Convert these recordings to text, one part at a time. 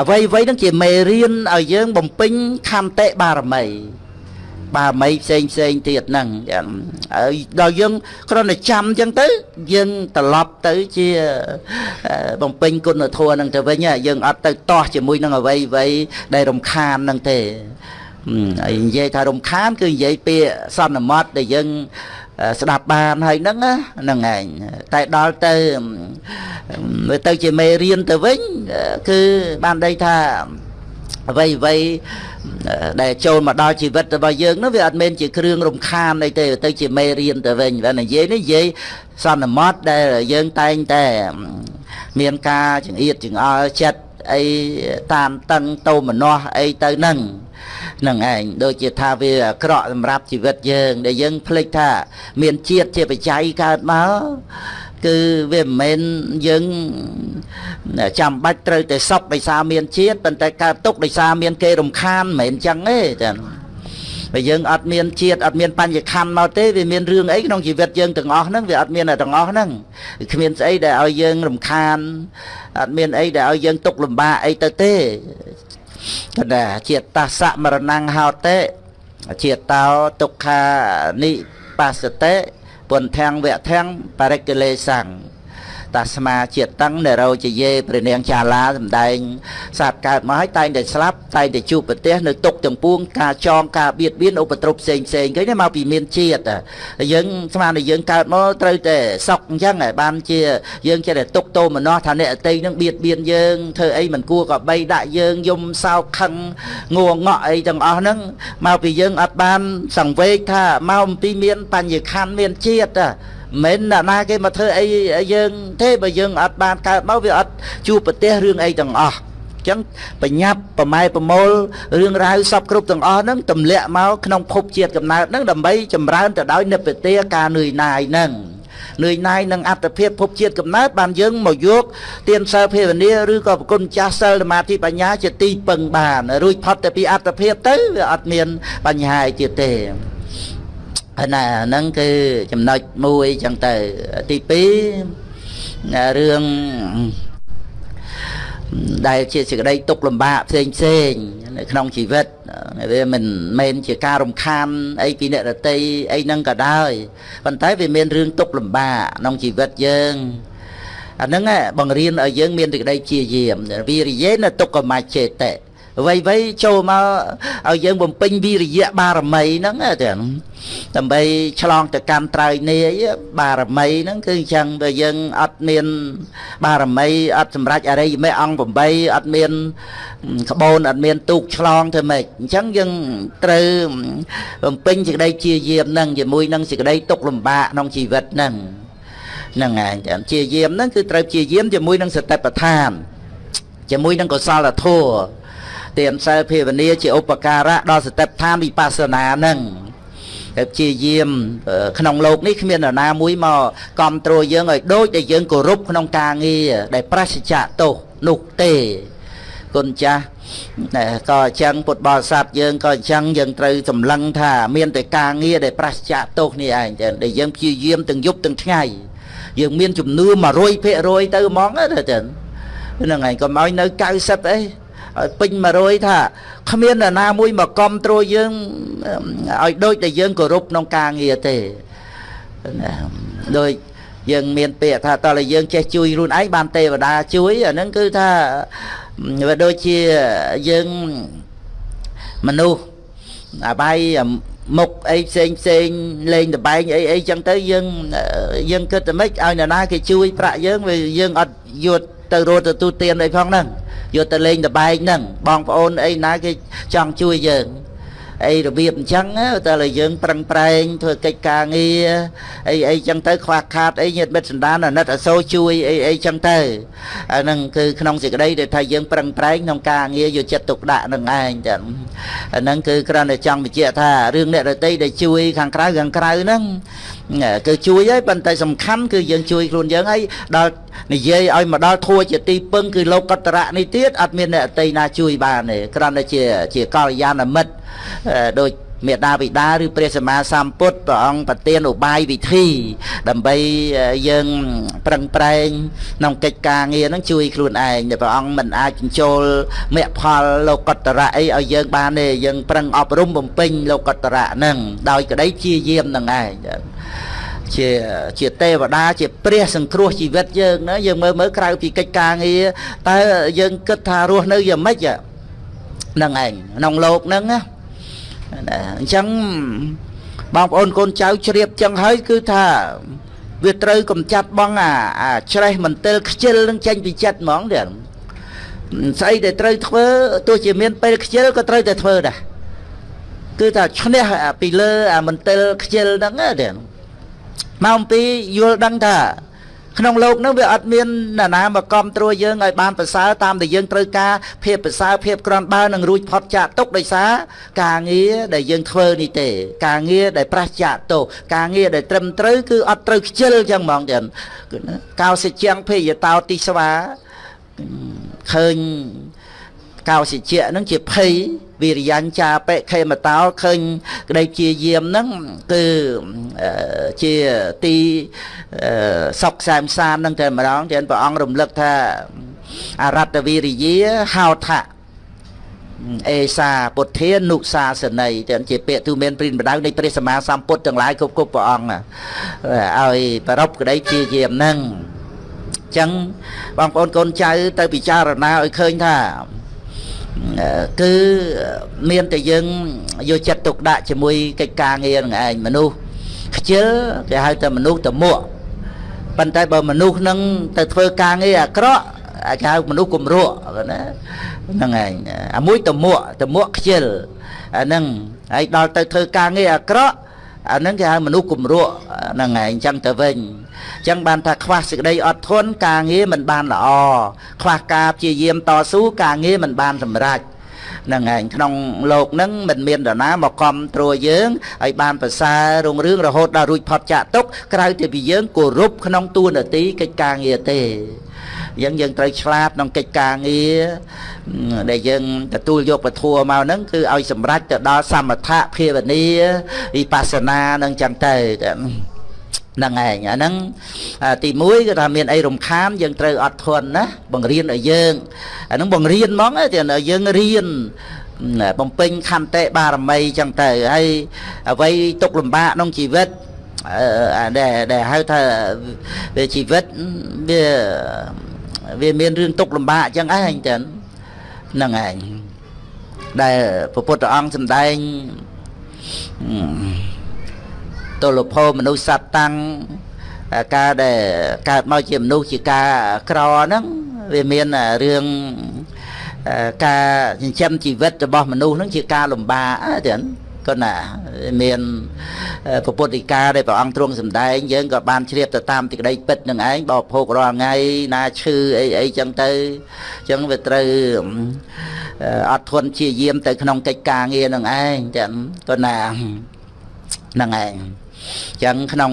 អ្វីអ្វីហ្នឹងជាមេរៀនឲ្យយើងបំពេញខន្តិបារមីបារមីផ្សេងផ្សេងទៀតហ្នឹងហើយដល់យើងគ្រាន់តែចាំអញ្ចឹងទៅ យើងត្រឡប់ទៅជាបំពេញគុណធម៌ហ្នឹងទៅវិញយើងអត់ទៅតោះជាមួយនឹងអ្វីអ្វីដែលរំខានហ្នឹងទេហើយនិយាយថារំខាន គឺនិយាយពាក្យសន្មត់ដែលយើង ស្ដាប់បានហើយហ្នឹងហ្នឹងឯងតែដល់ទៅមើលទៅជាមេរៀនទៅវិញគឺបានដីថាអ្វីអ្វីដែលចូលមកដល់ជីវិតរបស់យើងនោះវាអត់មែនជាគ្រឿងរំខានអីទេទៅជាមេរៀនទៅវិញបើនិយាយនេះនិយាយសន្មត់ដែលយើងតែងតែមានការចង្អៀតចង្អល់ចិត្តអីតាមតឹងតោមនោះអីទៅហ្នឹង នឹងឯងដូចជាថាវាអាក្រក់សម្រាប់ជីវិតយើង ដែលយើងភ្លេចថា មានជាតិជាបច្ច័យកើតមកគឺវាមិនមែនយើងចាំបាច់ត្រូវតែសុខដោយសារមានជាតិប៉ុន្តែកើតទុកដោយសារមានគេរំខានមិនមែនចឹងទេចាបើយើងអត់មានជាតិអត់មានបញ្ញខណ្ឌមកទេវាមានរឿងអីក្នុងជីវិតយើងទាំងអស់ហ្នឹងវាអត់មានទាំងអស់ហ្នឹងគ្មានស្អីដែលឲ្យយើងរំខានអត់មានអីដែលឲ្យយើងទុកលំបាកអីទៅទេ កណ្ដាជាតិតសមរណង្ហោតេជាតិតោទុក្ខានិបាសតេពុនធាំងវៈធាំងបរិកិលេសੰង តាស្មាជាតិតឹងនរោជាយេព្រះនាងចាឡាសំដែងសត្វកើតមកហើយតែងតែស្លាប់តែងតែជួបប្រទេសនៅទុកទាំងពួងការចងការបៀតបៀនឧបទ្រពផ្សេងផ្សេងឃើញមកពីមានជាតិយើងស្មានតែយើងកើតមកត្រូវតែសក់អញ្ចឹងបានជាយើងចេះតែទុកតោមនោះថាអ្នកអតីនឹងបៀតបៀនយើងធ្វើអីមិនគួរក៏បីដាក់យើងយំសោកខឹងងងក់អីទាំងអស់ហ្នឹងមកពីយើងអត់បានសង្វេគថាមកអំពីមាន បញ្ញខណ្ឌមានជាតិ មិនអ្នកណាគេមកធ្វើអីយើងទេបើយើងអត់បានកើតមកវាអត់ជួបប្រទេសរឿងអីទាំងអស់ចឹងបញ្ញាប់ប្រម៉ែប្រមូលរឿងរ៉ាវសពគ្រប់ទាំងអស់ហ្នឹងទម្លាក់មកក្នុងភពជាតិកំណើតហ្នឹងដើម្បីចម្រើនទៅដោយនិព្វទាការនឿយណាយហ្នឹងនឿយណាយនឹងអត្តភាពភពជាតិកំណើតបានយើងមកយកទានសិលភាវនាឬក៏ប្រគុណចាស់សិលសមាធិបញ្ញាជាទីពឹងបានរួចផុតទៅពីអត្តភាពទៅវាអត់មានបញ្ហាអីទៀតទេហើយ ណាហ្នឹងគឺចំណុចមួយចឹងទៅទី2រឿងដែលជាសេចក្តីទុកលំបាកផ្សេងផ្សេងនៅក្នុងជីវិតវាមិនមែនជាការរំខានអីពីអ្នករតីអីហ្នឹងក៏ដោយប៉ុន្តែវាមានរឿងទុកលំបាកក្នុងជីវិតយើងអាហ្នឹងបង្រៀនឲ្យយើងមានសេចក្តីជាយាមវិរិយេនទុក្ខមច្ចេតិ អ្វីអ្វីចូលមកឲ្យយើងបំពេញវិរិយៈបារមីហ្នឹងទាំងដើម្បីឆ្លងទៅកម្មត្រៃនាយបារមីហ្នឹងគឺអញ្ចឹងបើយើងអត់មាន បារមីអត់សម្រេចអរិយមេអង្គ8អត់មានក្បូនអត់មានទូកឆ្លងធ្វើម៉េចអញ្ចឹងយើងត្រូវបំពេញសេចក្តីជាយាមហ្នឹងជាមួយនឹងសេចក្តីទុកលំបាកក្នុងជីវិតហ្នឹងហ្នឹងឯងជាយាមហ្នឹងគឺត្រូវជាយាមជាមួយនឹងសតិប្បដ្ឋានជាមួយនឹងកុសលធម៌ ទៀមសិលភាវនាជាឧបការៈដល់សតិប្បដ្ឋានវិបស្សនានឹងតែព្យាយាមក្នុងលោកនេះគ្មាននរណាមួយមកគ្រប់គ្រងយើងឲ្យដូចដែលយើងគោរពក្នុងការងារដែលប្រសិជ្ជៈទោសនោះទេគុណចាស់ក៏អញ្ចឹងពុទ្ធបរិស័ទយើងក៏អញ្ចឹងយើងត្រូវសម្លឹងថាមានតែការងារដែលប្រសិជ្ជៈទោសនេះឯងដែលយើងព្យាយាមទាំងយប់ទាំងថ្ងៃយើងមានចំនួន100%ទៅហ្មងណាចឹងហ្នឹងឯងកុំឲ្យនៅ90អី ឲ្យពេញ100ថាគ្មាននរណាមួយមកគ្រប់គ្រងយើងឲ្យដូចតែយើងគោរពក្នុងការងារទេណាដូចយើងមានពាក្យថាតើយើងចេះជួយខ្លួនឯងបានទេវតាជួយអាហ្នឹងគឺថាវាដូចជាយើងមនុស្សអាបាយមុខអីផ្សេងផ្សេងលេងតបែងអីអីចឹងទៅយើងយើងគិតតែម៉េចឲ្យនរណាគេជួយប្រាក់យើងវាយើងអត់យកទៅរត់ទៅទូទានអីផងហ្នឹង យកទៅលេងតបែកហ្នឹងបងប្អូនអីណាគេចង់ជួយយើង អីរបៀបអញ្ចឹងតែលើយើងប្រឹងប្រែងធ្វើកិច្ចការងារអីអីចឹងទៅខ្វះខាតអីញាតិមិត្តសន្តានអាណិតអសូរជួយអីអីចឹងទៅអាហ្នឹងគឺក្នុងសេចក្តីដែលថាយើងប្រឹងប្រែងក្នុងការងារយកចិត្តទុកដាក់នឹងឯងចឹងអាហ្នឹងគឺគ្រាន់តែចង់បញ្ជាក់ថារឿងអ្នករតីដែលជួយខាងក្រៅខាងក្រៅហ្នឹងគឺជួយហើយប៉ុន្តែសំខាន់គឺយើងជួយខ្លួនយើងហើយដល់និយាយឲ្យមកដល់ធัวជាទីពឹងគឺលោកកតរៈនេះទៀតអត់មានអ្នកអតីណាជួយបានទេគ្រាន់តែជាជាកល្យាណមិត្ត ដូចមេដាបិតាឬព្រះសម្មាសម្ពុទ្ធព្រះអង្គប្រទានឧបាយវិធី ដើម្បីយើងប្រឹងប្រែងក្នុងកិច្ចការងារហ្នឹងជួយខ្លួនឯងដែលព្រះអង្គមិនអាចបញ្ចូលមគ្គផលលោកតរៈអីឲ្យយើងបានទេយើងប្រឹងអប់រំបំពេញលោកតរៈហ្នឹងដោយក្តីជាយាមហ្នឹងឯងជាជាទេវតាជាព្រះសង្គ្រោះជីវិតយើងណាយើងមើលមើលក្រៅពីកិច្ចការងារតើយើងគិតថារស់នៅយ៉ាងម៉េចហ្នឹងឯងក្នុងលោកហ្នឹងណា អញ្ចឹងបងប្អូនកូនចៅជ្រាបចឹងហើយគឺថាវាត្រូវកំចាត់បងអាអាច្រេះមន្ទិលខ្ជិលនឹងចេញពីចិត្តហ្មងទៀតស្អីដែលត្រូវធ្វើទោះជាមានពេលខ្ជិលក៏ត្រូវតែធ្វើដែរគឺថាឈ្នះពីលើអាមន្ទិលខ្ជិលហ្នឹងទៀតមកអំពីយល់ដឹងថា ក្នុងលោកនឹងវាអត់មានអ្នកណាមកគ្រប់គ្រងយើងឲ្យបានប្រសើរតាមដែលយើងត្រូវការភាពប្រសើរភាពក្រន់បើនឹងរួចផុតចាកទុកដោយសារការងារដែលយើងធ្វើនេះទេ ការងារដែលប្រះចាកទោសការងារដែលត្រឹមត្រូវគឺអត់ត្រូវខ្ជិលចឹងហ្មងចឹងកោសិជាងភេយតោទិស្វាឃើញ កោសិជានឹងជាភ័យវិរិញ្ចាបិខេមតោឃើញក្តីជាយាមហ្នឹងគឺជាទីសុខសែមសានហ្នឹងតែម្ដងចឹងព្រះអង្គរំលឹកថាអរតវិរិយាហៅថាអេសាពុទ្ធានុសាសនីទាំងជាពាក្យទូមានព្រិនបដៅនៃព្រះសម្មាសម្ពុទ្ធទាំងឡាយគ្រប់គ្រប់ព្រះអង្គឲ្យប្រពក្តីជាយាមហ្នឹងអញ្ចឹងបងប្អូនកូនចៅទៅពិចារណាឲ្យឃើញថា គឺមានតែយើងយកចិត្តទុកដាក់ជាមួយកិច្ចការងារនឹងឯងមនុស្សខ្ជិលគេហៅថាមនុស្សតមួកប៉ុន្តែបើមនុស្សនឹងទៅធ្វើការងារអាក្រក់គេហៅមនុស្សគំរក់ណាហ្នឹងឯងអាមួយតមួកតមួកខ្ជិលអាហ្នឹងហើយដល់ទៅធ្វើការងារអាក្រក់ អាហ្នឹងគេហៅមនុស្សគំរក់ហ្នឹងឯងអញ្ចឹងទៅវិញចឹងបានថាខ្វះសេចក្តីអត់ធន់ការងារមិនបានល្អខ្វះការព្យាយាមតស៊ូការងារមិនបានសម្រេចហ្នឹងឯងក្នុងលោកហ្នឹងមិនមាននរណាមកគ្រប់ត្រួតយើងឲ្យបានប្រសើររុងរឿងរហូតដល់រួចផុតចាកទុកក្រៅពីយើងគោរពក្នុងទួនាទីកិច្ចការងារទេ យើងយើងត្រូវឆ្លាតក្នុងកិច្ចការងារដែលយើងទទួលយកពធัวមកហ្នឹងគឺឲ្យសម្រេចទៅដល់សមថៈភាវនាវិបស្សនានឹងចឹងទៅហ្នឹងឯងអាហ្នឹងទី1គឺថាមានអីរំខានយើងត្រូវអត់ធន់ណាបង្រៀនឲ្យយើងអាហ្នឹងបង្រៀនហ្មងតែយើងរៀនបំពេញខន្តិបារមីចឹងទៅហើយអ្វីទុកលំបាកក្នុងជីវិតដែលដែលហៅថាជីវិតវា វាមានរឿងទុកលំបាកចឹងឯងចឹងហ្នឹងឯងដែលព្រះពុទ្ធអង្គសម្ដែងទលភោមនុស្សសត្វតាំងការដែលកើតមកជាមនុស្សជាការក្រហ្នឹងវាមានរឿងការចិញ្ចឹមជីវិតរបស់មនុស្សហ្នឹងជាការលំបាកទៀត គាត់ណាមានពពុទ្ធិកាដែលព្រះអង្គទ្រង់សម្ដែងយើងក៏បានជ្រាបទៅតាមទីក្តីពិតនឹងឯងបរិភោគរាល់ថ្ងៃណាឈឺអីអីចឹងទៅចឹងវាត្រូវអត់ធន់ជាយាមទៅក្នុងកិច្ចការងារនឹងឯងចឹងគាត់ណាហ្នឹងឯងចឹងក្នុង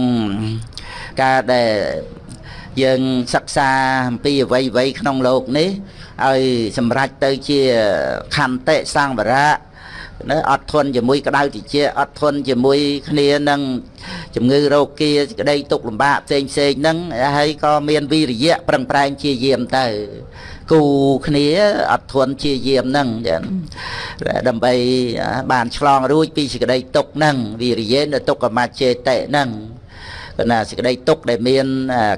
ការដែលយើងសិក្សាអំពីអ្វីអ្វីក្នុងโลกនេះឲ្យសម្រេចទៅជាខន្តិសង្វរៈ ណាអត់ធន់ជាមួយក្តៅតិចអត់ធន់ជាមួយគ្នានឹងជំងឺរោគាក្តីទុកលំបាកផ្សេងផ្សេងហ្នឹងហើយក៏មានវិរិយៈប្រឹងប្រែងជាយាមទៅគូគ្នាអត់ធន់ជាយាមហ្នឹងចឹងដើម្បីបានឆ្លងរួចពីសេចក្តីទុកហ្នឹងវិរិយៈនៅទុកកមច្ចេតិហ្នឹងគណៈសេចក្តីទុកដែលមាន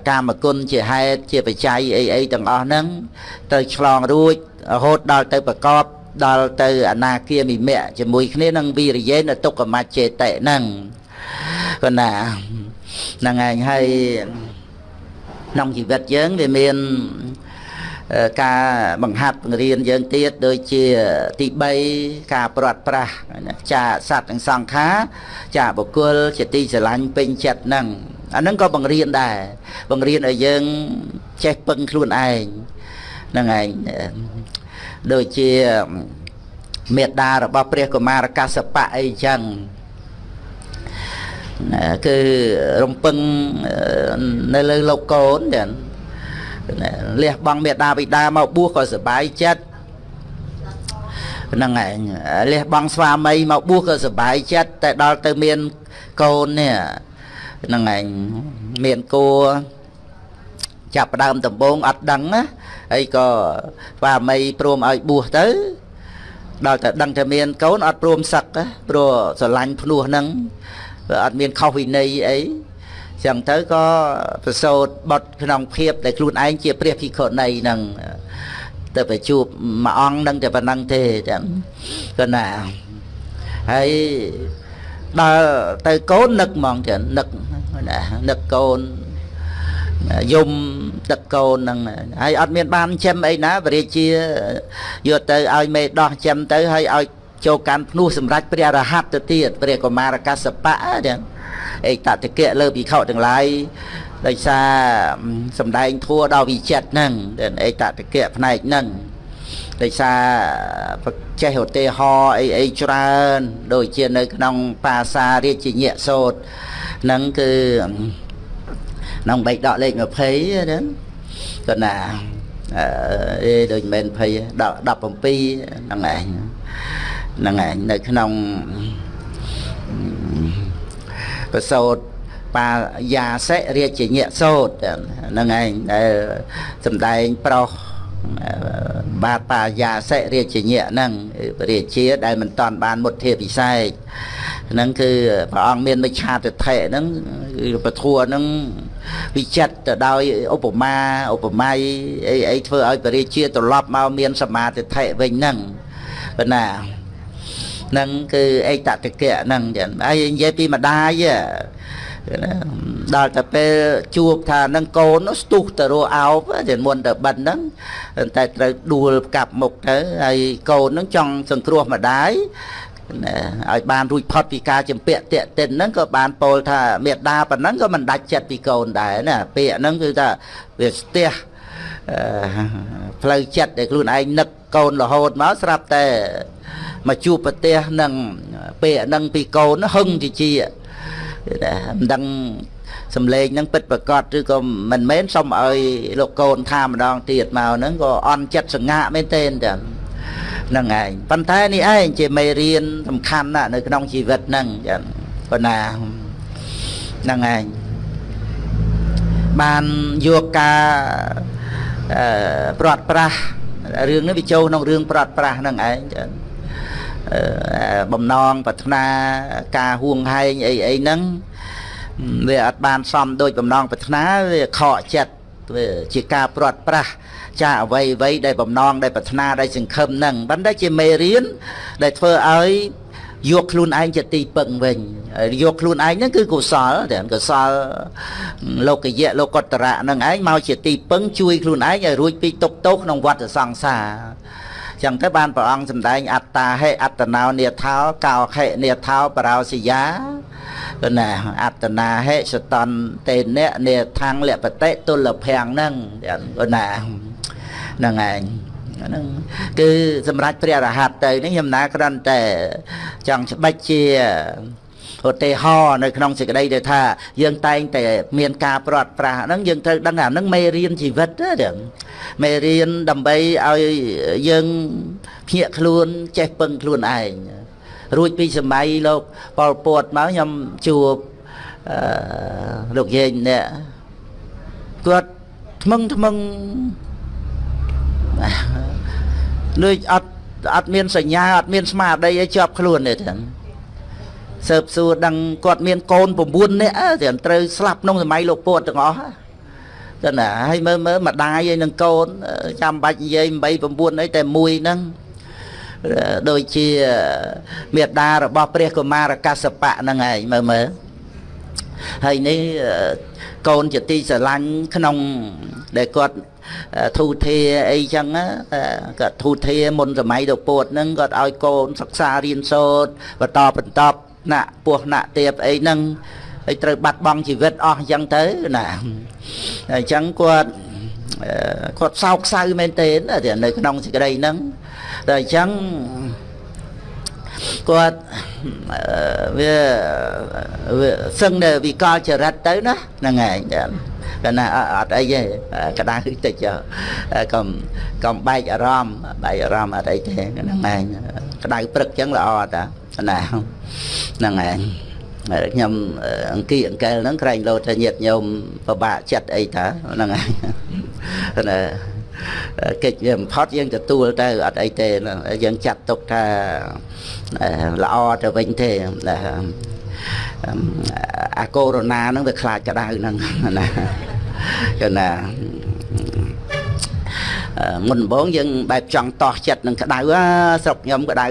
កាមគុណជាហេតុជាបច្ច័យអីអីទាំងអស់ហ្នឹងទៅឆ្លងរួចរហូតដល់ទៅប្រកប ដល់ទៅអនាគាមិមៈជាមួយគ្នានឹងវិរិយេនទុក្កមច្ចេតិហ្នឹងគណាហ្នឹងឯងហើយក្នុងជីវិតយើងវាមានការបង្ហាត់បង្រៀនយើងទៀតដូចជាទី3ការព្រាត់ប្រាសចាសត្វនិងសង្ខារចាបុគ្គលជាទីស្រឡាញ់ពេញចិត្តហ្នឹងអាហ្នឹងក៏បង្រៀនដែរបង្រៀនឲ្យយើងចេះពឹងខ្លួនឯងហ្នឹងឯង ដូចជាមេដារបស់ព្រះកុមារកសបៈអីចឹងគឺរំពឹងនៅលើលោកកូនចឹងលះបង់មេដាបិតាមកបួសក៏សบายចិត្ត ហ្នឹងឯងលះបង់ស្វាមីមកបួសក៏សុបាយចិត្តតែដល់ទៅមានកូននេះហ្នឹងឯងមានគួរ ចាប់ផ្ដើមដំបងអត់ដឹងណាហើយក៏ស្វាមីព្រមឲ្យបួសទៅដល់តែដឹងថាមានកូនអត់ព្រមសឹកព្រោះស្រឡាញ់ភ្នោះហ្នឹងវាអត់មានខុសវិន័យអីចឹងទៅក៏ប្រសូតបត់ក្នុងភាពដែលខ្លួនឯងជាព្រះភិក្ខុនីហ្នឹងទៅไปជួបមួយអង្គនឹងតែប៉ុណ្ណឹងទេចឹងក៏ណាហើយដល់ទៅកូននឹកហ្មងចឹងនឹកណានឹកកូន យំទឹកកូនហ្នឹងហើយអត់មានបានចិញ្ចឹមអីណាបរិជាយកទៅឲ្យមេដោះចិញ្ចឹមទៅហើយឲ្យចូលកាន់ភ្នោះសម្រាប់ព្រះរហ័តទៅទៀតព្រះកុមារកសបៈចឹងអេតតកៈលើភិក្ខុទាំងឡាយដោយសារសំដែងធัวដល់វិចិត្រហ្នឹងអេតតកៈផ្នែកហ្នឹងដោយសារចេះឧទាហរណ៍អីអីច្រើន ដូចជានៅក្នុង បាសារាជញ្ញៈសោតហ្នឹងគឺ ក្នុងបេកដកលេខ20ហ្នឹងគាត់ណាអេដូចមិនមែន20ដល់17ហ្នឹងឯងហ្នឹងឯងនៅក្នុងប្រសោតបាយាសិរាជញ្ញៈសោតហ្នឹងឯងដែលសំដែងប្រុសបាទបាយាសិរាជញ្ញៈហ្នឹងរាជាដែលមិនតាន់បានមុទ្ធិពិសេសហ្នឹងគឺព្រះអង្គមានមិឆាទិដ្ឋិហ្នឹងគឺពធัวហ្នឹង វិចិត្រទៅដោយឧបមាឧបមាអីអីធ្វើឲ្យបរិជាត្រឡប់មកមានសមាធិដ្ឋិវិញហ្នឹងប៉ុណ្ណាហ្នឹងគឺអេតតកៈហ្នឹងចឹងហើយនិយាយពីម្ដាយដល់តែពេលជួបថានឹងកូនស្ទុះទៅរអោបតែមុនទៅបិណ្ឌហ្នឹងតែត្រូវដួលកាប់មុខទៅហើយកូនហ្នឹងចង់សង្គ្រោះម្ដាយ ឲ្យបានរួចផុតពីការចម្ពាក់តាក់ទិនហ្នឹងក៏បានពោលថាមេដាប៉ុណ្ណឹងក៏មិនដាច់ចិត្តពីកូនដែរណាពាក្យហ្នឹងគឺថាវាស្ទះផ្លូវចិត្តដែលខ្លួនឯងនឹកកូនរហូតមកស្រាប់តែមកជួបប្រទេសនឹងពាក្យហ្នឹងពីកូនហឹងជាជាមិនដឹងសំឡេងហ្នឹងពិតប្រកបឬក៏មិនមែនសុំឲ្យលោកកូនថាម្ដងទៀតមកហ្នឹងក៏អន់ចិត្តសងាក់មែនទេចឹងហ្នឹងឯងប៉ុន្តែនេះឯងជាមេរៀនសំខាន់ណាស់នៅក្នុងជីវិតហ្នឹងចឹងប៉ុណ្ណាហ្នឹងឯងបានយកការអឺព្រាត់ប្រាស់រឿងនេះវាចូលក្នុងរឿងព្រាត់ប្រាស់ហ្នឹងឯងចឹងបំណងប្រាថ្នាការហួងហែងអីអីហ្នឹងវាអត់បានសមដូចបំណងប្រាថ្នាវាខកចិត្តវាជាការព្រាត់ប្រាស់ ចាអ្វីអ្វីដែលបំណងដែលប្រាថ្នាដែលសង្ឃឹមហ្នឹងប៉ុន្តែជាមេរៀនដែលធ្វើឲ្យយកខ្លួនឯងជាទីពឹងវិញយកខ្លួនឯងហ្នឹងគឺកុសលតែកុសលលោកយៈលោកតរៈហ្នឹងឯងមកជាទីពឹងជួយខ្លួនឯងឲ្យរួចពីទុក្ខទោសក្នុងវដ្តសង្សារចឹងទៅបានព្រះអង្គសម្ដែងអត្តាហេអត្តណោនេថោកោខេនេថោបរោសិយាគឺណាអត្តនាហេសតនតេនៈនេថាំងលបតិទុលភាំងហ្នឹងគឺណា ហ្នឹងឯងហ្នឹងគឺសម្រាប់ព្រះរហ័តទៅនេះខ្ញុំណាគ្រាន់តែចង់ច្បិចជាឧទាហរណ៍នៅក្នុងសេចក្តីដែលថាយើងតែងតែមានការព្រាត់ប្រាសហ្នឹងយើងត្រូវដឹងអាហ្នឹងមេរៀនជីវិតទេមេរៀនដើម្បីឲ្យយើងភ្ញាក់ខ្លួនចេះពឹងខ្លួនឯងរួចពីសម័យលោកប៉ុលពតមកខ្ញុំជួបអឺលោកយាយនេះគាត់ថ្មឹងថ្មឹង ដូចអត់អត់មានសញ្ញាអត់មានស្មារតីអីជាប់ខ្លួនទេទាំងសើបសួរដឹងគាត់មានកូន9នាក់ទាំងត្រូវស្លាប់ក្នុងសម័យលោកពួតទាំងអស់ទៅណាហើយមើលមើលម្ដាយឯនឹងកូនចាំបាច់និយាយ8 9អីតែមួយហ្នឹងដូចជាមេដារបស់ព្រះកុមារកសបៈហ្នឹងឯងមើលមើលហើយនេះកូនជាទីស្រឡាញ់ក្នុងដែលគាត់ ធូធាអីចឹងគាត់ធូធាមុនសម័យទៅពួតហ្នឹងគាត់ឲ្យកូនសិក្សារៀនសូត្របន្តបន្តណាក់ពោះណាក់ទៀបអីហ្នឹងហើយត្រូវបាត់បង់ជីវិតអស់អញ្ចឹងទៅណាអញ្ចឹងគាត់គាត់សោកសៅមែនទេនៅក្នុងសេចក្តីហ្នឹងតែអញ្ចឹង គាត់វាវាសឹងនៅវិកលចរិតទៅណាហ្នឹងឯងកណាអត់អីទេក្តៅតិចកុំកុំបែកអារម្មណ៍បែកអារម្មណ៍អត់អីទេហ្នឹងឯងក្តៅព្រឹកចឹងល្អតាណាហ្នឹងឯងខ្ញុំអង្គីអង្កែលហ្នឹងក្រែងលោតថាញាតញោមពិបាកចិត្តអីតាហ្នឹងហើយណា កិច្ចវាបំផុតយើងទទួលទៅអត់អីទេយើងចាត់ទុកថាល្អទៅវិញទេអាកូវីដហ្នឹងវាខ្លាចក្តៅហ្នឹងណាគឺណាមុនដំបូងយើងបែបចង់តោះចិត្តនឹងក្តៅស្រុកខ្ញុំក្តៅ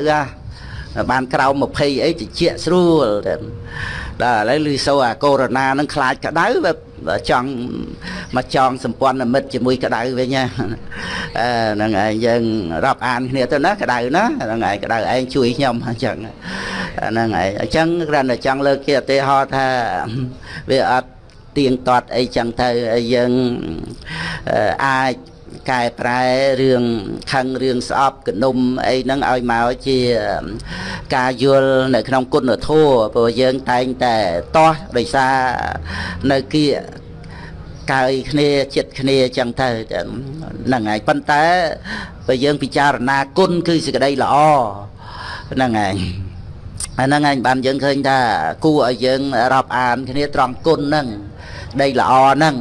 បានក្រោម20អីតិចស្រួលតែដល់ឥឡូវលឺសូអាកូវីដហ្នឹងខ្លាចក្តៅវា ចង់មកចងសម្ព័ន្ធមិត្តជាមួយក្តៅវិញណាហ្នឹងឯងយើងរាប់អានគ្នាទៅណាក្តៅណាហ្នឹងឯងក្តៅឯងជួយខ្ញុំអញ្ចឹងហ្នឹងឯងអញ្ចឹងគ្រាន់តែចង់លើកជាឧទាហរណ៍ថាវាអត់ទៀងទាត់អីចឹងទៅយើងអាច កែប្រែរឿងខឹងរឿងស្អប់កនុំអីហ្នឹងឲ្យមកជាការយល់នៅក្នុងគុណធម៌ព្រោះយើងតែងតែតោះដោយសារនៅគៀកើយគ្នាចិត្តគ្នាចឹងទៅហ្នឹងហើយប៉ុន្តែបើយើងពិចារណាគុណគឺសេចក្តីល្អហ្នឹងហើយអាហ្នឹងឯងបានយើងឃើញថាគួរឲ្យយើងរាប់អានគ្នាត្រង់គុណហ្នឹងដីល្អហ្នឹង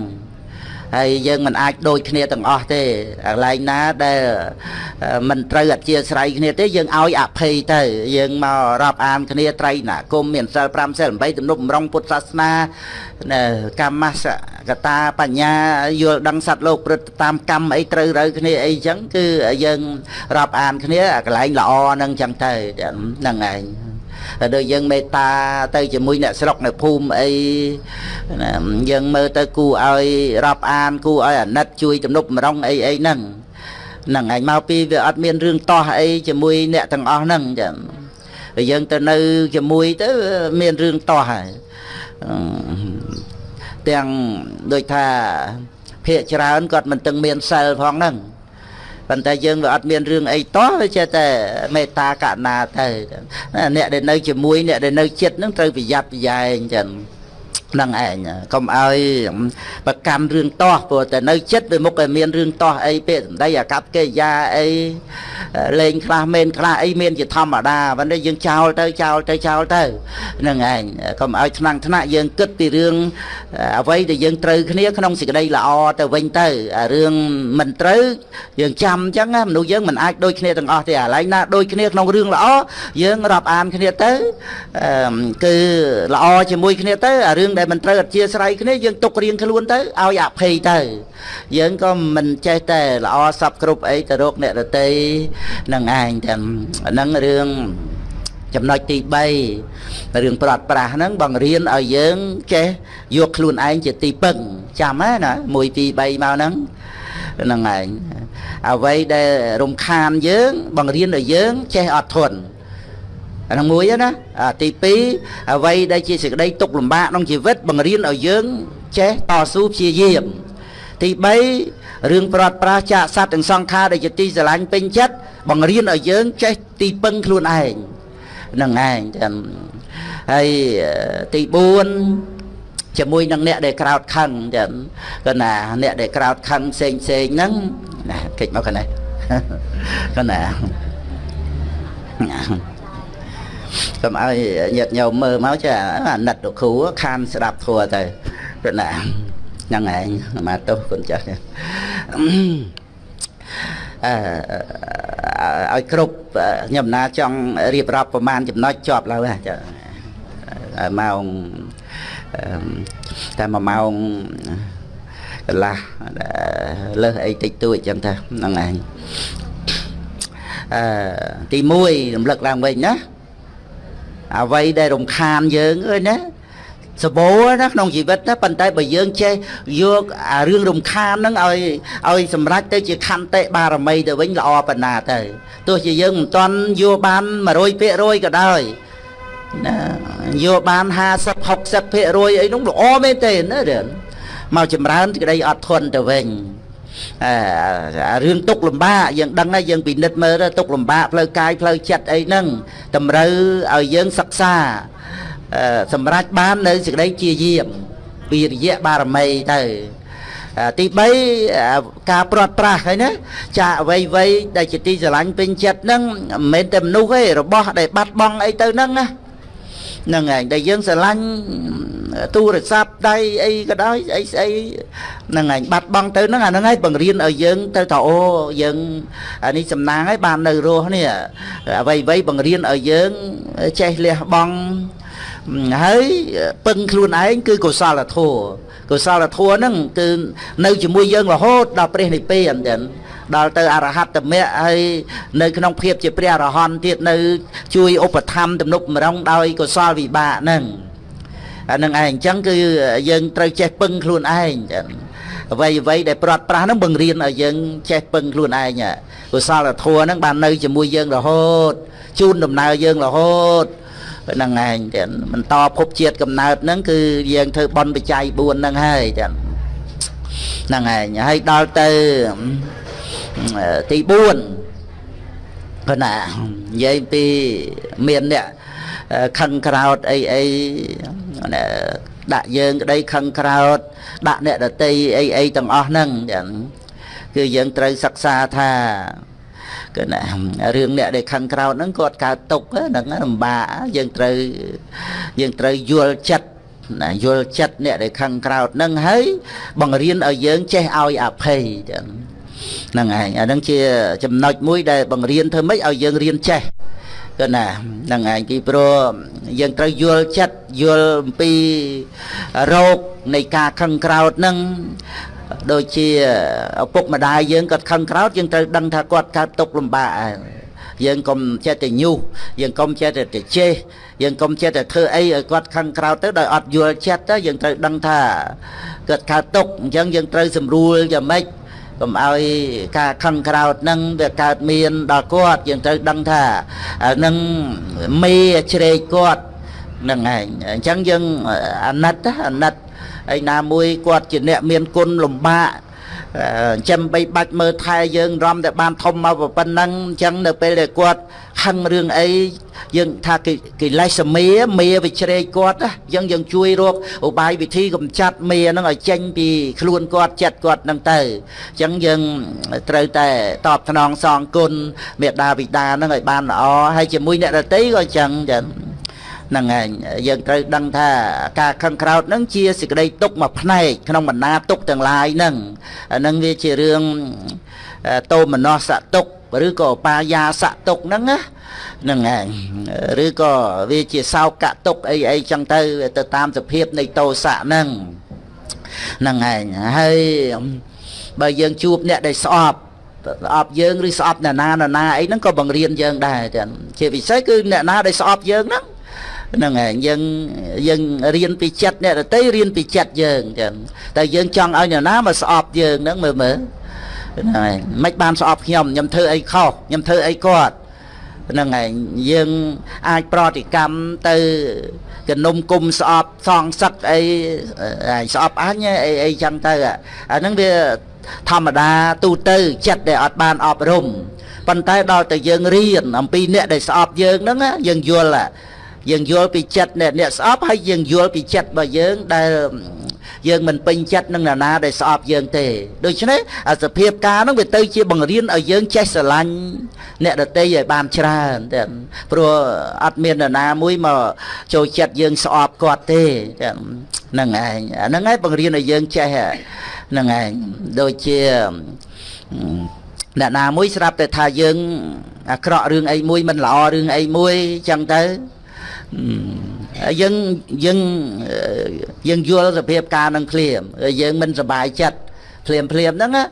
ហើយយើងមិនអាចដូចគ្នាទាំងអស់ទេកន្លែងណាដែលមិនត្រូវអធិស្ឋ័យគ្នាទេយើងឲ្យអភ័យទៅ យើងមករាប់អានគ្នាត្រៃណាគុំមានសិល5សិល8ទំនុកម្រងពុទ្ធសាសនាកម្មសកតាបញ្ញាយល់ដឹងសត្វលោកព្រឹត្តតាមកម្មអីត្រូវរើគ្នាអីចឹងគឺយើងរាប់អានគ្នាកន្លែងល្អហ្នឹងចឹងទៅហ្នឹងឯង ដូចយើងមេត្តាទៅជាមួយអ្នកស្រុកនៅភូមិអីយើងមើលទៅគូឲ្យរាប់អានគូឲ្យអាណិតជួយទំនុកម្រងអីអីហ្នឹងហ្នឹងឯងមកពីវាអត់មានរឿងតោះអីជាមួយអ្នកទាំងអស់ហ្នឹងចាយើងទៅនៅជាមួយទៅមានរឿងតោះហើយទាំងដូចថាភាកច្រើនគាត់មិនទាំងមានសិលផងហ្នឹង ប៉ុន្តែយើងវាអត់មានរឿងអីតោះវាចេះតែមេត្តាករុណាទៅអ្នកដែលនៅជាមួយអ្នកដែលនៅចិត្តនឹងត្រូវប្រយ័ត្នប្រយែងចឹង នឹងឯងកុំឲ្យប្រកាន់រឿងតោះព្រោះតែនៅចិត្តវាមុខតែមានរឿងតោះអីពេកសម្ដីអាកប្បកិរិយាអីលេងខ្លះមែនខ្លះអីមានជាធម្មតាប៉ុន្តែយើងចោលទៅចោលទៅចោលទៅនឹងឯងកុំឲ្យថ្នាំងថ្នាក់យើងគិតពីរឿងអ្វីដែលយើងត្រូវគ្នាក្នុងសេចក្តីល្អទៅវិញទៅអារឿងមិនត្រូវយើងចាំអញ្ចឹងមនុស្សយើងមិនអាចដូចគ្នាទាំងអស់ទេអាឡែងណាដូចគ្នាក្នុងរឿងល្អយើងរាប់អានគ្នាទៅគឺល្អជាមួយគ្នាទៅអារឿងដែលមិនត្រូវអធិស្ឋានគ្នាយើងទុករៀងខ្លួនទៅឲ្យអភ័យទៅ យើងក៏មិនចេះតែល្អសពគ្រប់អីទៅរកអ្នកដតីនឹងឯងទាំងហ្នឹងរឿងចំណុចទី3រឿងប្រត់ប្រាស់ហ្នឹងបង្រៀនឲ្យយើងចេះយកខ្លួនឯងជាទីពឹងចាំណា1 2 3មកហ្នឹងហ្នឹងឯងអ្វីដែលរំខានយើង បង្រៀនឲ្យយើងចេះអត់ធន់ អានឹងមួយណាទី2អ្វីដែលជាសេចក្តីទុកលំបាកក្នុងជីវិតបង្រៀនឲ្យយើងចេះតស៊ូព្យាយាមទី3រឿងប្រត់ប្រាសចាកសត្វទាំងសង្ខារដែលជាទីស្រឡាញ់ពេញចិត្តបង្រៀនឲ្យយើងចេះទីពឹងខ្លួនឯងនឹងឯងចាំហើយទី4ជាមួយនឹងអ្នកដែលក្រោតខឹងចឹងគាត់ណាអ្នកដែលក្រោតខឹងផ្សេងផ្សេងហ្នឹងណាកិច្ចមកកណេះគាត់ណា កុំឲ្យញាតញោមមើលមកចាអាណិតលោកគ្រូខានស្ដាប់ធัวទៅព្រោះណាហ្នឹងឯងមកទោសគុណចាស់អឺឲ្យគ្រប់ខ្ញុំណាចង់រៀបរាប់ប្រមាណចំណុចជាប់ឡើយចាម៉ោងតែ1ម៉ោងកន្លះលើសអីតិចតួចចឹងថាហ្នឹងឯងអឺទី1រំលឹកឡើងវិញណា អ្វីដែលរំខានយើងអើយណាសបោណាក្នុងជីវិតណាប៉ុន្តែបើយើងចេះយកអារឿងរំខានហ្នឹងឲ្យឲ្យសម្រេចទៅជាខន្តិបារមីទៅវិញល្អប៉ុណ្ណាទៅទោះជាយើងមិនទាន់យកបាន100%ក៏ដោយណាយកបាន50 60%អីនោះល្អមែនទេណាមកចម្រើនក្តីអត់ធន់ទៅវិញអឺ រឿងទុកលំបាកយើងដឹងហើយយើងពិនិត្យមើលទៅទុកលំបាកផ្លូវកាយផ្លូវចិត្តអីហ្នឹងតម្រូវឲ្យយើងសិក្សាសម្រាប់បាននៅសេចក្តីជាយាមពីរយៈបារមីទៅទី3ការព្រាត់ប្រាសហើយណាចាអ្វីអ្វីដែលជាទីស្រឡាញ់ពេញចិត្តហ្នឹងមិនមែនតែមនុស្សទេរបស់ដែលបាត់បង់អីទៅហ្នឹងណា ហ្នឹងហើយដែលយើងស្រឡាញ់ទូរស័ព្ទដៃអីក៏ដោយអីស្អីហ្នឹងហើយបាត់បង់ទៅហ្នឹងអាហ្នឹងហើយបង្រៀនឲ្យយើងទៅថាអូយើងអានេះសំណាងហើយបាននៅរស់នេះអ្វីអ្វីបង្រៀនឲ្យយើងចេះលះបង់ហើយពឹងខ្លួនឯងគឺកុសលធម៌កុសលធម៌ហ្នឹងគឺនៅជាមួយយើងរហូតដល់ព្រះនិព្វានចឹង ដល់ទៅអរហត្តមគ្គហើយនៅក្នុងភាពជាព្រះអរហន្តទៀតនៅ ជួយឧបត្ថម្ភទំនុកម្រងដោយកុសលវិបាកហ្នឹងអានឹងឯងអញ្ចឹងគឺយើងត្រូវចេះពឹងខ្លួនឯងចឹងអ្វីអ្វីដែលប្រាត់ប្រាស់ហ្នឹងបង្រៀនឲ្យយើងចេះពឹងខ្លួនឯងកុសលធម៌ហ្នឹងបាននៅជាមួយយើងរហូតជូនដំណើរយើងរហូតហ្នឹងឯងទៀតបន្តភពជាតិកំណើតហ្នឹងគឺយើងធ្វើបន់បច្ច័យ4ហ្នឹងហើយទៀតហ្នឹងឯងហើយដល់ទៅ ទី4គាត់ណានិយាយពីមានអ្នកខឹងក្រោតអីអីដាក់យើងក្តីខឹងក្រោតដាក់អ្នកដតីអីអីទាំងអស់ហ្នឹងចឹងគឺយើងត្រូវសិក្សាថាគឺណារឿងអ្នកដែលខឹងក្រោតហ្នឹងគាត់កើតទុកហ្នឹងលំបាកយើងត្រូវយើងត្រូវយល់ចិត្តណាយល់ចិត្តអ្នកដែលខឹងក្រោតហ្នឹងហើយបង្រៀនឲ្យយើងចេះឲ្យអភ័យចឹង ហ្នឹងឯងអាហ្នឹងជាចំណុចមួយដែលបង្រៀនធ្វើម៉េចឲ្យយើងរៀនចេះគឺណាហ្នឹងឯងពីព្រោះយើងត្រូវយល់ចិត្តយល់អំពីរោគនៃការខឹងក្រោតហ្នឹងដូចជាឪពុកម្ដាយយើងគាត់ខឹងក្រោតយើងត្រូវដឹងថាគាត់កើតទុកលំបាកយើងកុំចេះតែញុះយើងកុំចេះតែទៅចេះយើងកុំចេះតែធ្វើអីឲ្យគាត់ខឹងក្រោតទៅដោយអត់យល់ចិត្តទៅយើងត្រូវដឹងថាគាត់កើតទុកអញ្ចឹងយើងត្រូវសម្រួលយ៉ាងម៉េច កុំឲ្យការខឹងក្រោតនឹងវាកើតមានដល់គាត់យើងត្រូវដឹងថានឹងមេជ្រែកគាត់នឹងឯងអញ្ចឹងយើងអាណិតអាណិតឯណាមួយគាត់ជាអ្នកមានគុណលំបាកចាំបីបាច់មើលថែយើងរំតែបានធំមកប៉ុណ្ណឹងអញ្ចឹងនៅពេលដែលគាត់ ខឹងរឿងអីយើងថាកិលេសមេមេវិជ្រែកគាត់អញ្ចឹងយើងជួយរកឧបាយវិធីកម្ចាត់មេហ្នឹងឲ្យចេញពីខ្លួនគាត់ចិត្តគាត់ហ្នឹងទៅអញ្ចឹងយើងត្រូវតែតបស្នងសងគុណមេដាបិតាហ្នឹងឲ្យបានល្អហើយជាមួយអ្នកដតីក៏អញ្ចឹងចឹងហ្នឹងឯងយើងត្រូវដឹងថាការខឹងក្រោតហ្នឹងជាសេចក្តីទុកមួយផ្នែកក្នុងបណ្ដាទុកទាំងឡាយហ្នឹងហ្នឹងវាជារឿងតោមនស្សទុក ឬក៏បាយាសទុកហ្នឹងណាហ្នឹងឯងឬក៏វាជាសោកទុកអីអីចឹងទៅទៅតាមសភាពនៃតោសៈហ្នឹងហ្នឹងឯងហើយបើយើងជួបអ្នកដែលស្អប់ស្អប់យើងឬស្អប់អ្នកណានរណាអីហ្នឹងក៏បង្រៀនយើងដែរចឹងជាពិសេសគឺអ្នកណាដែលស្អប់យើងហ្នឹងហ្នឹងហើយយើងយើងរៀនពីចិត្តអ្នកដតីរៀនពីចិត្តយើងចឹងតែយើងចង់ឲ្យអ្នកណាមកស្អប់យើងហ្នឹងមើលមើល ហ្នឹងហើយមិនបានស្អប់ខ្ញុំខ្ញុំធ្វើអីខុសខ្ញុំធ្វើអីគាត់ហ្នឹងហើយយើងអាចប្រតិកម្មទៅកនុំគុំស្អប់សងសឹកអីស្អប់អញអីអីចឹងទៅអាហ្នឹងវាធម្មតាទូទៅចិត្តដែលអត់បានអប់រំប៉ុន្តែដល់តែយើងរៀនអំពីអ្នកដែលស្អប់យើងហ្នឹងយើងយល់យើងយល់ពីចិត្តអ្នកអ្នកស្អប់ហើយយើងយល់ពីចិត្តរបស់យើងដែល យើងមិនពេញចិត្តនឹងនរណាដែលស្អប់យើងទេដូច្នេះអាសភាពការហ្នឹងវាទៅជាបង្រៀនឲ្យយើងចេះស្រឡាញ់អ្នកដតីឲ្យបានច្រើនតែព្រោះអត់មាននរណាមួយមកចូលចិត្តយើងស្អប់គាត់ទេហ្នឹងឯងអាហ្នឹងឯងបង្រៀនឲ្យយើងចេះហ្នឹងឯងដូចជាអ្នកណាមួយស្រាប់តែថាយើងអាក្រក់រឿងអីមួយមិនល្អរឿងអីមួយចឹងទៅ យើងយើងយើងយល់សភាពការនឹងភ្លាមយើងមិនសบายចិត្តភ្លាមភ្លាមហ្នឹងណា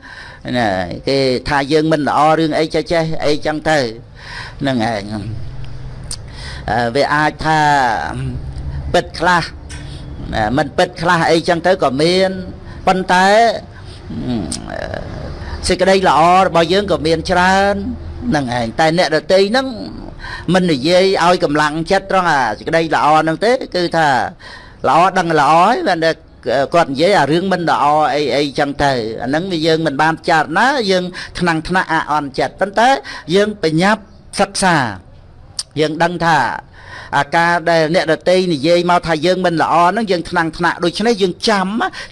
គេថាយើងមិនល្អរឿងអីចេះចេះអីចឹងទៅហ្នឹងឯងវាអាចថាពិតខ្លះមិនពិតខ្លះអីចឹងទៅក៏មានប៉ុន្តែសេចក្តីល្អរបស់យើងក៏មានច្រើនហ្នឹងឯងតែអ្នកដតីហ្នឹង មិននិយាយឲ្យកម្លាំងចិត្តត្រង់អាសេចក្តីល្អហ្នឹងទេ គឺថាល្អដឹងល្អហើយបានតែគាត់និយាយអារឿងមិនល្អអីអីចឹងទៅអាហ្នឹងវាយើងមិនបានចារណាយើងថ្នាំងថ្នាក់អអន់ចិត្តប៉ុន្តែយើងបញ្ញាប់សិក្សាយើងដឹងថាអាការដែលអ្នកដតីនិយាយមកថាយើងមិនល្អហ្នឹងយើងថ្នាំងថ្នាក់ដូច្នេះយើងចាំ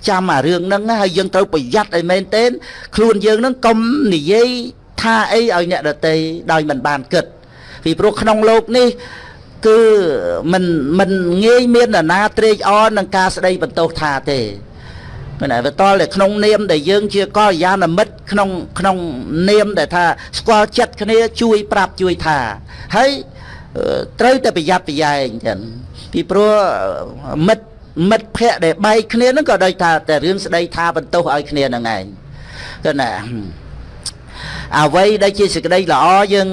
ចាំអារឿងហ្នឹងហើយយើងត្រូវប្រយ័ត្នឲ្យមែនទែនខ្លួនយើងហ្នឹងកុំនិយាយថាអីឲ្យអ្នកដតីដោយមិនបានគិត ពីព្រោះក្នុងលោកនេះគឺមិនមិនងាយមាននរណាត្រេកអរនឹងការស្ដីបន្ទោសថាទេមិនហើយបន្តតែក្នុងនាមដែលយើងជាកល្យាណមិត្តក្នុងក្នុងនាមដែលថាស្គាល់ចិត្តគ្នាជួយប្រាប់ជួយថាហើយត្រូវតែប្រយ័ត្នប្រយែងចឹងពីព្រោះមិត្តមិត្តភ័ក្ដិដែលបែកគ្នាហ្នឹងក៏ដូចថាតែរឿងស្ដីថាបន្ទោសឲ្យគ្នាហ្នឹងឯងទៅណា អ្វីដែលជាសេចក្តីល្អយើង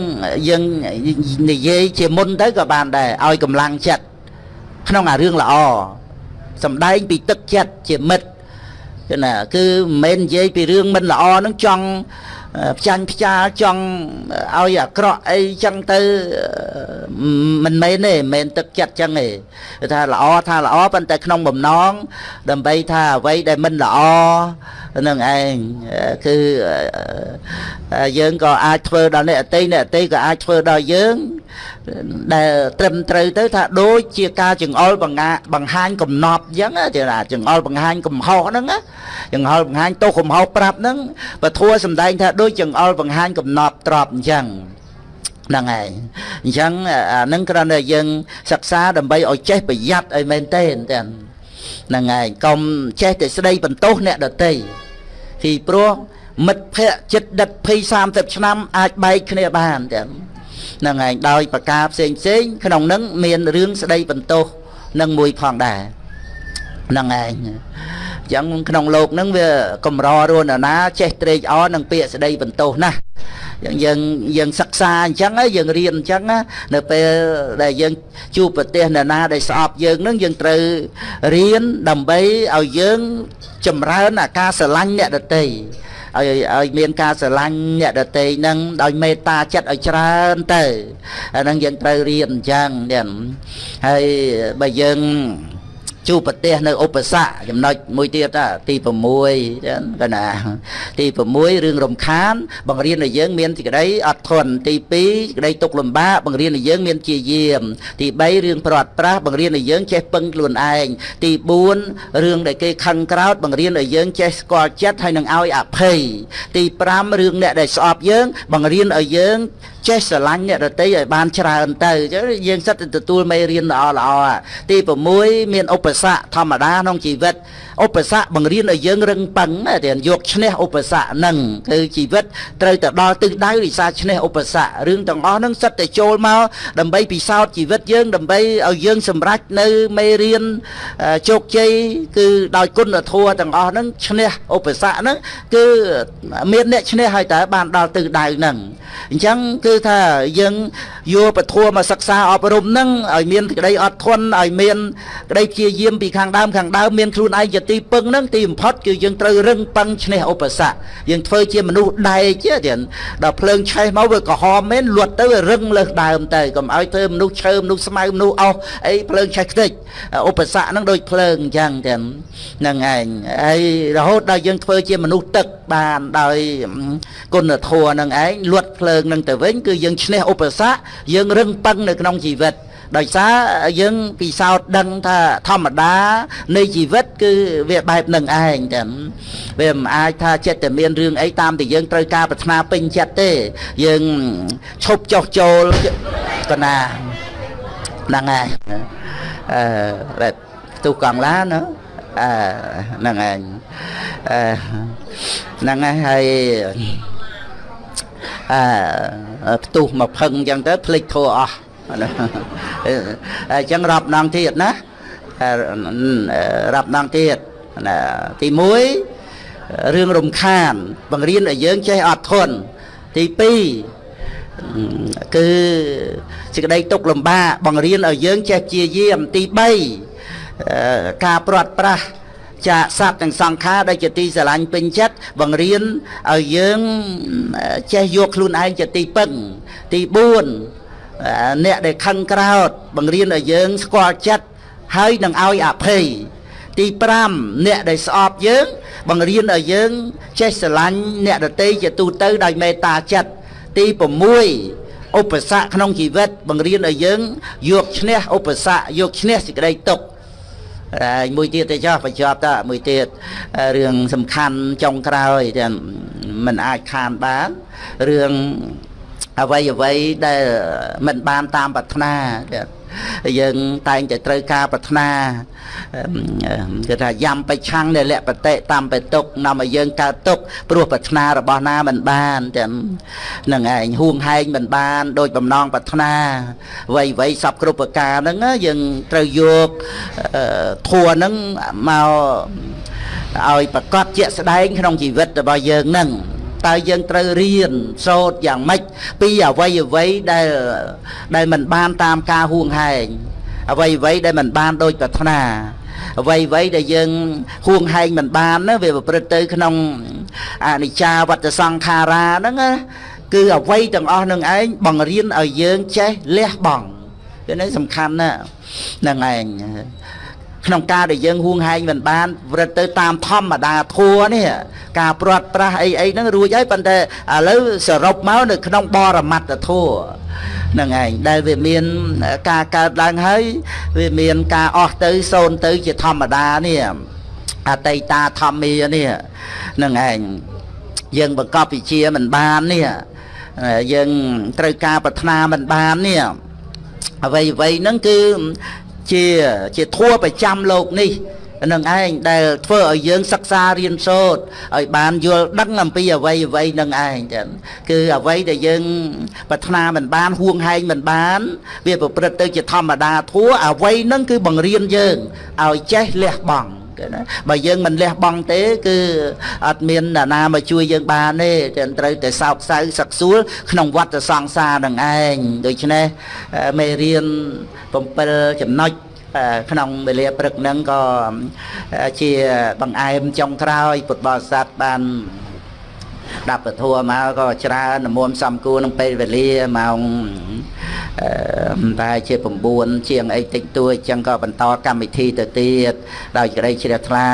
យើងនិយាយជាមុនទៅក៏បានដែរឲ្យកម្លាំងចិត្តក្នុងអារឿងល្អសំដែងពីទឹកចិត្តជាមិត្តគឺណាគឺមិនមែននិយាយពីរឿងមិនល្អនឹងចង់ ផ្ចាញ់ផ្ចាលចង់ឲ្យអាក្រក់អីចឹងទៅមិនមែនទេមិនមែនទឹកចិត្តចឹងទេគឺថាល្អថាល្អប៉ុន្តែក្នុងបំណងដើម្បីថាអ្វីដែលមិនល្អនឹងឯងគឺយើងក៏អាចធ្វើដល់អ្នកអតីអ្នកអតីក៏អាចធ្វើដល់យើង ដែលត្រឹមត្រូវទៅថាដូចជាការចង្អុលបង្ហាបង្ហាញកំណប់អញ្ចឹងទេណាចង្អុលបង្ហាញកំហុសហ្នឹងចង្អុលបង្ហាញទោសកំហុសប្រាប់ហ្នឹងពធัวសំដែងថាដូចចង្អុលបង្ហាញកំណប់ទ្របអញ្ចឹងហ្នឹងហើយអញ្ចឹងអានឹងគ្រាន់តែយើងសិក្សាដើម្បីឲ្យចេះប្រយ័ត្នឲ្យមែនទេហ្នឹងហើយកុំចេះតែស្ដីបន្ទោសអ្នកដទៃពីព្រោះមិត្តភ័ក្តិចិត្តដិត20 30ឆ្នាំអាចបែកគ្នាបានទាំងហ្នឹងឯងដោយប្រការផ្សេងផ្សេងក្នុងនឹងមានរឿងស្ដីបន្ទោសនឹងមួយផងដែរនឹងឯងចឹងក្នុងលោកនឹងវាកម្ររនណាចេះត្រេកអរនឹងពាក្យស្ដីបន្ទោសណាស់យើងយើងយើងសិក្សាអញ្ចឹងហើយយើងរៀនអញ្ចឹងណានៅពេលដែលយើងជួបប្រទេសនរណាដែលស្អប់យើងនឹងយើងត្រូវរៀនដើម្បីឲ្យយើងចម្រើនអាការស្រឡាញ់អ្នកដទៃ ឲ្យឲ្យមានការស្រឡាញ់អ្នកដតីនឹងដោយមេត្តាចិត្តឲ្យច្រើនទៅអាហ្នឹងយើងត្រូវរៀនអញ្ចឹងទៀតហើយបើយើង ជួបប្រទេសនៅឧបសគ្គចំណុចមួយទៀតទី6កណាទី6រឿងរំខាន បង្រៀនឲ្យយើងមានសេចក្តីអត់ធន់ទី2សេចក្តីទុកលំបាកបង្រៀនឲ្យយើងមានជាយាម ទី3រឿងប្រត់ប្រាស់បង្រៀនឲ្យយើងចេះពឹងខ្លួនឯងទី4រឿងដែលគេខឹងក្រោតបង្រៀនឲ្យយើងចេះស្គាល់ចិត្តហើយនឹងឲ្យអភ័យទី5រឿងអ្នកដែលស្អប់យើង បង្រៀនឲ្យយើងចេះស្រឡាញ់អ្នកដតីឲ្យបានច្រើនទៅចឹងយើងសិតទៅទទួលមេរៀនល្អល្អទី6មានឧបសគ្គធម្មតាក្នុងជីវិតឧបសគ្គបង្រៀនឲ្យយើងរឹងប៉ឹងតែយកឈ្នះឧបសគ្គហ្នឹងគឺជីវិតត្រូវទៅដល់ទិសដៅរិសាឈ្នះឧបសគ្គរឿងទាំងអស់ហ្នឹងសិតតែចូលមកដើម្បីពិសោធន៍ជីវិតយើង ដើម្បីឲ្យយើងសម្រេចនៅមេរៀនជោគជ័យគឺដោយគុណធម៌ទាំងអស់ហ្នឹងឈ្នះឧបសគ្គហ្នឹងគឺមានអ្នកឈ្នះហើយតើបានដល់ទិសដៅហ្នឹងអញ្ចឹងគឺថាយើងយកពធមកសិក្សាអប់រំហ្នឹងឲ្យមានក្តីអត់ធន់ឲ្យមានក្តីព្យាយាមពីខាងដើមខាងដើមមានខ្លួនឯងជាទីពឹងហ្នឹងទីបំផុតគឺយើងត្រូវរឹងប៉ឹងឈ្នះឧបសគ្គយើងធ្វើជាមនុស្សដែកទៀតដល់ភ្លើងឆេះមកវាក្រហមមែនលួតទៅវារឹងលើសដើមទៅកុំឲ្យធ្វើមនុស្សឈើមនុស្សស្មៅមនុស្សអស់អីភ្លើងឆេះខ្ទេចឧបសគ្គហ្នឹងដូចភ្លើងអញ្ចឹងទៀតហ្នឹងឯងហើយរហូតដល់យើងធ្វើជាមនុស្សទឹកបានដោយគុណធម៌ហ្នឹងឯងលួតភ្លើងហ្នឹងទៅវិញគឺយើងឈ្នះឧបសគ្គយើងរឹងប៉ឹងនៅក្នុងជីវិត ដោយសារយើងពិសោធន៍ដឹងថាធម្មតានៃជីវិតគឺវាបែបនឹងឯងតែវាមិនអាចថាចិត្តតែមានរឿងអីតាមតែយើងត្រូវការប្រាថ្នាពេញចិត្តទេ យើងឈប់ចុះចូលកណាហ្នឹងហើយអឺបែបផ្ទុះកង់ឡានណាអឺហ្នឹងឯងអឺហ្នឹងហើយហើយអឺផ្ទុះមកផឹងអញ្ចឹងទៅភ្លេចធัวអស់ អញ្ចឹងរាប់ដងទៀតណារាប់ដងទៀតណាទី1រឿងរំខាន បង្រៀនឲ្យយើងចេះអត់ធន់ទី2គឺសេចក្តីទុកលំបាកបង្រៀនឲ្យយើងចេះជាយាមទី3ការព្រាត់ប្រាសចាសត្វទាំងសង្ខារដែលជាទីស្រឡាញ់ពេញចិត្តបង្រៀនឲ្យយើងចេះយកខ្លួនឯងជាទីពឹងទី4 អ្នកដែលខឹងក្រោតបង្រៀនឲ្យយើងស្គាល់ចិត្តហើយនឹងឲ្យអភ័យទី5អ្នកដែលស្អប់យើង បង្រៀនឲ្យយើង ចេះស្រឡាញ់អ្នកដទៃជាទូទៅដោយមេត្តាចិត្តទី6ឧបសគ្គក្នុងជីវិត បង្រៀនឲ្យយើង យកឈ្នះឧបសគ្គយកឈ្នះសេចក្តីទុក្ខហើយមួយទៀតទៅចោះបញ្ចប់តមួយទៀតរឿងសំខាន់ចុងក្រោយតែมันអាចខានបានរឿង អ្វីអ្វីដែលមិនបានតាមប្រាថ្នាទៀតយើងតែងតែត្រូវការប្រាថ្នាគឺថាយ៉ាំបិឆាំងនៃលក្ខបតិតាមបេតុកនាំឲ្យយើងកើតទុកព្រោះប្រាថ្នារបស់ណាមិនបានទាំងនឹងឯងហួងហែងមិនបានដោយបំណងប្រាថ្នាវ័យវ័យសពគ្រប់ប្រការហ្នឹងយើងត្រូវយកធัวហ្នឹងមកឲ្យប្រកាសជាក់ស្ដែងក្នុងជីវិតរបស់យើងហ្នឹង តើយើងត្រូវរៀនសូត្រយ៉ាងម៉េចពីអវ័យអវ័យដែលដែលមិនបានតាមការហួងហែងអវ័យអវ័យដែលមិនបានដូចប្រាថ្នាអ្វីអ្វីដែលយើងហួងហែងមិនបានណាវាប្រព្រឹត្តទៅក្នុងអនិច្ចាវត្តសង្ខារាហ្នឹងណាគឺអ្វីទាំងអស់នឹងឯងបង្រៀនឲ្យយើងចេះលះបង់គឺនេះសំខាន់ណាស់ហ្នឹងឯង ក្នុងការដែលយើងហួងហែងមិនបានវត្តទៅតាមធម្មតាធัวនេះការព្រាត់ប្រាសអីអីហ្នឹងរួចហើយប៉ុន្តែឥឡូវសរុបមកនៅក្នុងបរមត្តធัวហ្នឹងឯងដែលវាមានការកើតឡើងហើយវាមានការអស់ទៅសូន្យទៅជាធម្មតានេះអតីតាធម្មានេះហ្នឹងឯងយើងបង្កប់វិជាមិនបាននេះយើងត្រូវការប្រាថ្នាមិនបាននេះអ្វីអ្វីហ្នឹងគឺ ជាជាធัวប្រចាំលោកនេះនឹងឯងដែលធ្វើឲ្យយើងសិក្សារៀនសូត្រឲ្យបានយល់ដឹងអំពីអ្វីអ្វីនឹងឯងចឹងគឺអ្វីដែលយើង ប្រាថ្នាមិនបានហួងហែងមិនបាន វាប្រព្រឹត្តទៅជាធម្មតាធัวអ្វីនឹងគឺបង្រៀនយើងឲ្យចេះលះបង់គេ ណាបើយើងមិនលះបង់ទេ គឺអត់មានអ្នកណាមកជួយយើងបានទេតែត្រូវតែសោកសៅសឹកសួលក្នុងវត្តសង្សារនឹងឯងដូច្នេះមេរៀន7ចំណុចក្នុងវេលាព្រឹកហ្នឹងក៏ជាបង្អែមចុងក្រោយពុទ្ធបរិស័ទបាន ដាប់ពធัวមកក៏ច្រើននមុំសំគួរនឹងពេលវេលាម៉ោងអឺតែជា9ជាងអីតិចតួចអញ្ចឹងក៏បន្តកម្មវិធីទៅទៀតដោយក្តីជ្រះថ្លា